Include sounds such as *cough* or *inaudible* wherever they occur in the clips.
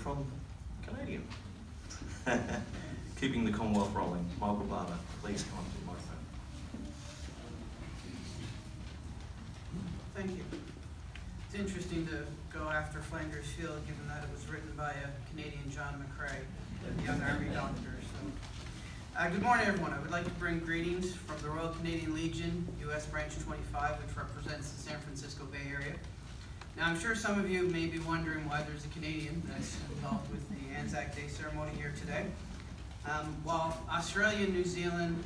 from Canadian. *laughs* Keeping the Commonwealth rolling. Michael Barber, please come up to the microphone. Thank you. It's interesting to go after Flanders Field, given that it was written by a Canadian John McCrae, young Army doctor. So, uh, good morning, everyone. I would like to bring greetings from the Royal Canadian Legion, U.S. Branch 25, which represents the San Francisco Bay Area. Now, I'm sure some of you may be wondering why there's a Canadian that's involved with the Anzac Day ceremony here today. Um, while Australia and New Zealand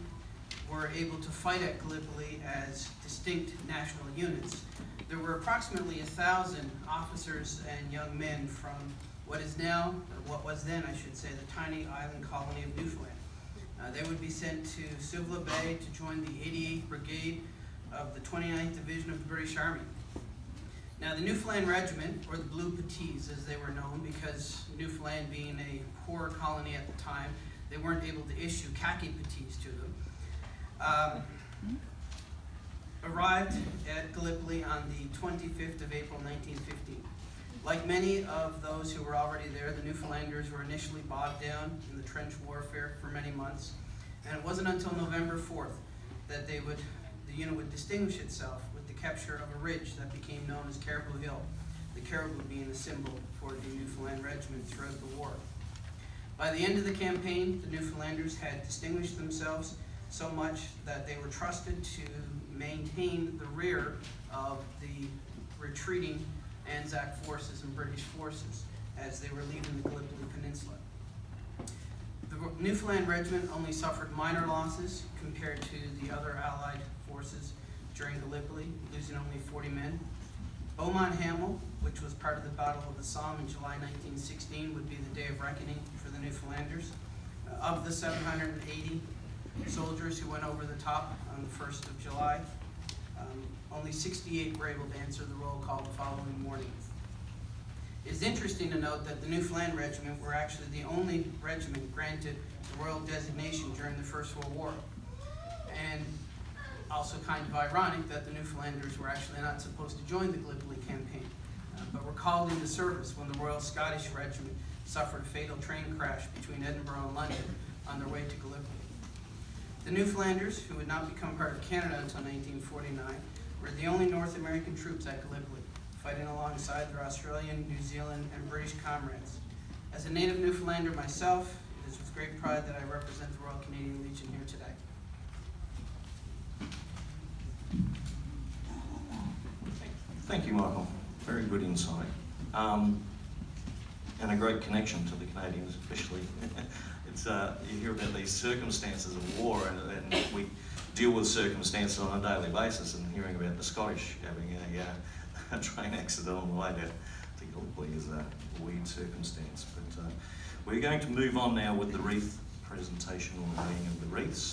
were able to fight at Gallipoli as distinct national units, there were approximately a thousand officers and young men from what is now, what was then, I should say, the tiny island colony of Newfoundland. Uh, they would be sent to Suvla Bay to join the 88th Brigade of the 29th Division of the British Army. Now, the Newfoundland Regiment, or the Blue Puttees as they were known, because Newfoundland being a poor colony at the time, they weren't able to issue khaki puttees to them, um, arrived at Gallipoli on the 25th of April 1915. Like many of those who were already there, the Newfoundlanders were initially bogged down in the trench warfare for many months, and it wasn't until November 4th that they would, the unit would distinguish itself with the capture of a ridge that became known as Caribou Hill, the caribou being the symbol for the Newfoundland Regiment throughout the war. By the end of the campaign, the Newfoundlanders had distinguished themselves so much that they were trusted to maintain the rear of the retreating Anzac forces and British forces as they were leaving the Gallipoli Peninsula. The Newfoundland Regiment only suffered minor losses compared to the other Allied forces during Gallipoli, losing only 40 men. Beaumont Hamel, which was part of the Battle of the Somme in July 1916, would be the day of reckoning for the Newfoundlanders. Uh, of the 780 soldiers who went over the top on the 1st of July, um, only 68 were able to answer the roll call the following morning. It's interesting to note that the Newfoundland Regiment were actually the only regiment granted the royal designation during the First World War. And also kind of ironic that the Newfoundlanders were actually not supposed to join the Gallipoli campaign, uh, but were called into service when the Royal Scottish Regiment suffered a fatal train crash between Edinburgh and London on their way to Gallipoli. The Newfoundlanders, who would not become part of Canada until 1949, were the only North American troops at Gallipoli, fighting alongside their Australian, New Zealand, and British comrades. As a native Newfoundlander myself, it is with great pride that I represent the Royal Canadian Legion here today. Thank you, Michael. Very good insight. Um, and a great connection to the Canadians, especially. *laughs* it's, uh, you hear about these circumstances of war, and, and, we deal with circumstances on a daily basis, and hearing about the Scottish having a, uh, a train accident on the way to, to Gallipoli is a weird circumstance. But uh, we're going to move on now with the wreath presentation or laying of the wreaths.